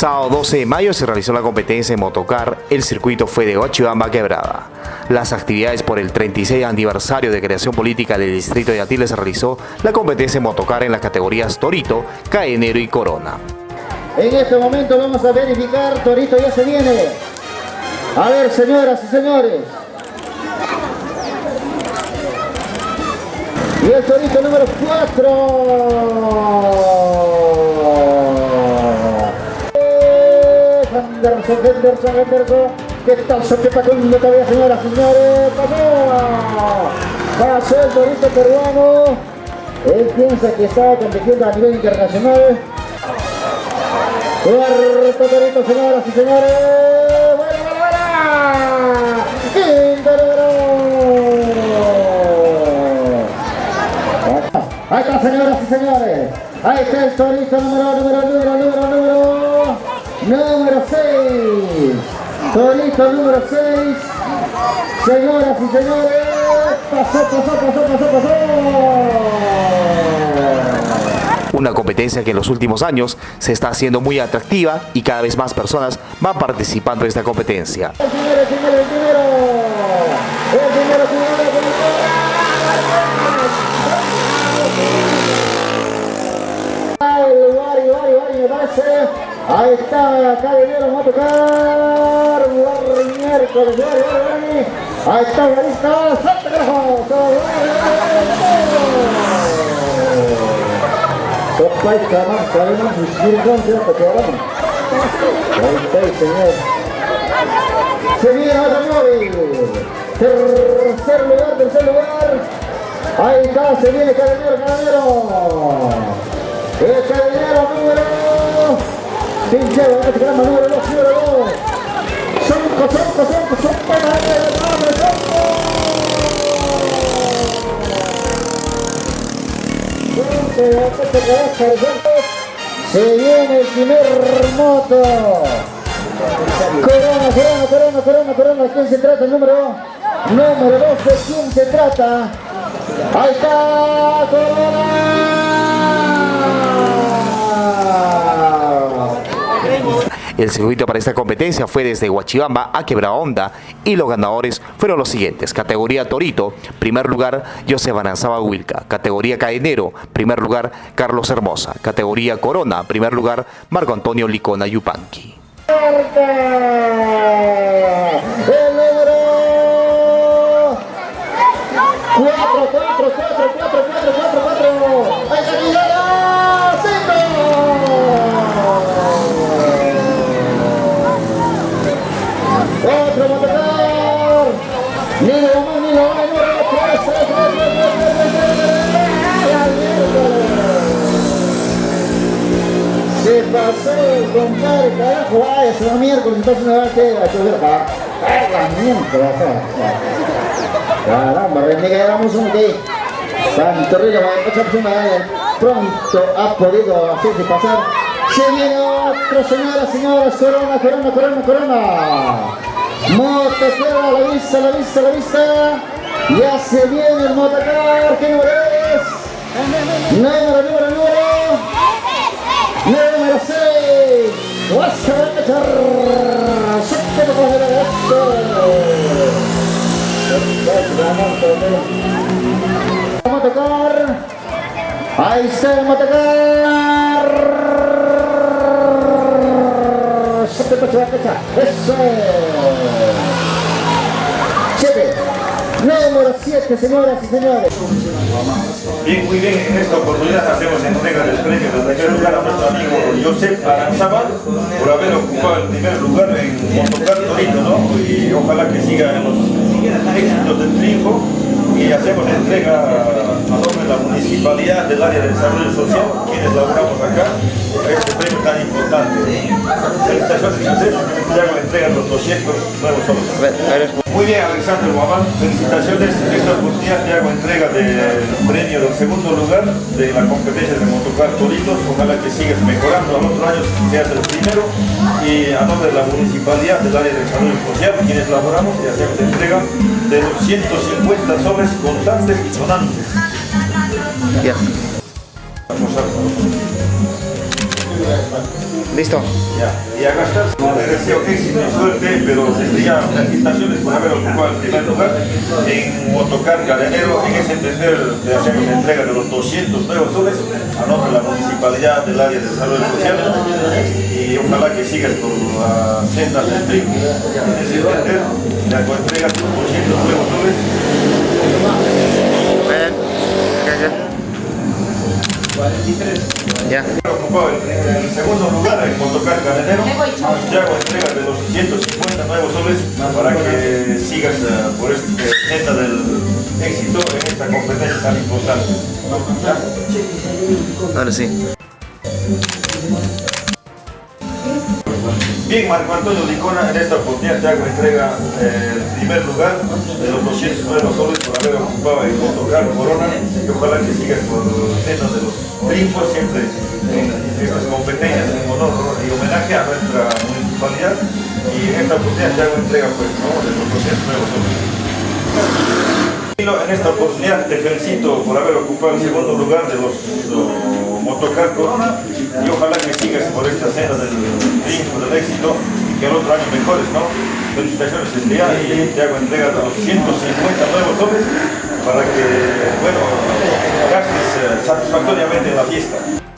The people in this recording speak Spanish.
Sábado 12 de mayo se realizó la competencia en motocar, el circuito fue de Huachibamba Quebrada. Las actividades por el 36 aniversario de creación política del distrito de Atiles se realizó la competencia en motocar en las categorías Torito, Caenero y Corona. En este momento vamos a verificar, Torito ya se viene. A ver, señoras y señores. Y el Torito número 4. Henderson, Henderson, Henderson. ¿Qué tal Soqueta con todavía, señoras y señores? ¡Pasó! Pasó el torito peruano. Él piensa que estaba compitiendo a nivel internacional. Cuarto torito, señoras y señores. ¡Bueno, bueno, bueno! ¡Quinto Ahí está, señoras y señores. Ahí está el torito número, número, número, número, número. Número 6. Torito número 6. Señoras y señores. Pasó, pasó, pasó, pasó, pasó. Una competencia que en los últimos años se está haciendo muy atractiva y cada vez más personas van participando en esta competencia. El primero, el primero, el primero. El primero, el primero, el primero. Ahí está, acá vinieron a tocar. Buen Miércoles, Ahí está, la lista. ¡Salta, carajo! Topa y cama, sabemos si dónde hasta que hablamos. Ahí está el señor. Se viene ahora, señores. Tercer lugar, tercer lugar. Ahí está, se viene, carabinero, carabinero. Este programa número 2, número 2. Cinco, cinco, cinco, cinco, Se viene el primer moto. Corona, corona, corona, corona, corona. ¿De quién se trata el número? Número 12, ¿quién se trata? Ahí está, Corona. El circuito para esta competencia fue desde Huachibamba a Quebrahonda y los ganadores fueron los siguientes. Categoría Torito, primer lugar José Bananzaba Wilca. Categoría Caenero, primer lugar Carlos Hermosa. Categoría Corona, primer lugar Marco Antonio Licona Yupanqui. Pasó, compadre, carajo, vaya, se va miércoles, entonces me va a hacer a chover acá. La miércoles, Caramba, renega, éramos un que Santo Río, otra persona pronto ha podido hacerse pasar. Se viene otro, señoras, señoras, corona, corona, corona, corona. Motocar, a la vista, la vista, la vista. Ya se viene el motocar, ¿qué número es? Número, número. Número Vamos a tocar. Ahí está, vamos a tocar. Eso. Siete. Número 7, señoras y señores. Bien, muy bien, en esta oportunidad hacemos entrega del premio de primer lugar a nuestro amigo Josep Aranzaba por haber ocupado el primer lugar en Motocar Torito, ¿no? Y ojalá que siga en los éxitos del triunfo y hacemos entrega a nombre de la municipalidad del área de desarrollo social, quienes laboramos acá, este premio tan importante. Felicitaciones, Josep, ya con entrega de los 200 nuevos solos. Muy bien, Alexander Guamán, felicitaciones. Esta oportunidad te hago entrega del premio del segundo lugar de la competencia de motocar Toritos. Ojalá que sigas mejorando al otro año, seas el primero. Y a nombre de la municipalidad del área de desarrollo social, quienes laboramos y hacemos entrega de los 150 sobres contantes y sonantes. Listo. Ya, y a gastar, le deseo éxito y suerte, pero ya felicitaciones por haber ocupado el primer lugar en motocar cadenero, en ese entender de hacer una entrega de los 200 nuevos soles a nombre de la municipalidad del área de desarrollo social y ojalá que sigas por la senda del triunfo. En ese entender, hago entrega de los 200 segundo lugar en motocar cadenero. Te hago entrega de los 150 nuevos soles para que sigas eh, por este senda del éxito en esta competencia tan importante. Ahora sí. Bien, Marco Antonio Licona, en esta oportunidad te hago entrega eh, el primer lugar de los 200 nuevos soles por haber ocupado el motocar Corona y ojalá que sigas por senda de los triunfos siempre en estas competencias homenaje a nuestra municipalidad y en esta oportunidad te hago entrega pues, ¿no? de los 200 nuevos soles. En esta oportunidad te felicito por haber ocupado el segundo lugar de los, los Motocar Corona y ojalá que sigas por esta senda del triunfo, del éxito y que el otro año mejores, ¿no? Felicitaciones desde ya y te hago entrega de los 150 nuevos soles para que, bueno, gastes eh, satisfactoriamente en la fiesta.